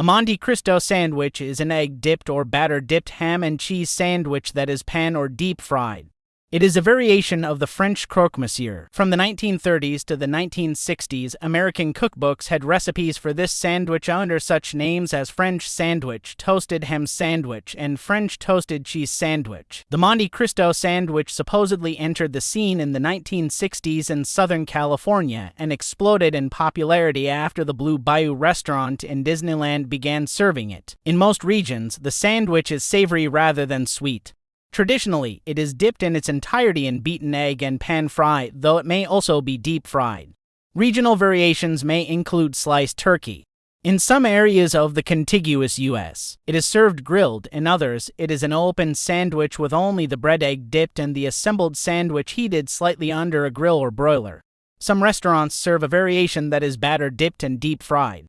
A Monte Cristo sandwich is an egg dipped or batter dipped ham and cheese sandwich that is pan or deep fried. It is a variation of the French croque monsieur. From the 1930s to the 1960s, American cookbooks had recipes for this sandwich under such names as French sandwich, toasted ham sandwich, and French toasted cheese sandwich. The Monte Cristo sandwich supposedly entered the scene in the 1960s in Southern California and exploded in popularity after the Blue Bayou restaurant in Disneyland began serving it. In most regions, the sandwich is savory rather than sweet. Traditionally, it is dipped in its entirety in beaten egg and pan fried, though it may also be deep fried. Regional variations may include sliced turkey. In some areas of the contiguous U.S., it is served grilled, in others, it is an open sandwich with only the bread egg dipped and the assembled sandwich heated slightly under a grill or broiler. Some restaurants serve a variation that is batter dipped and deep fried.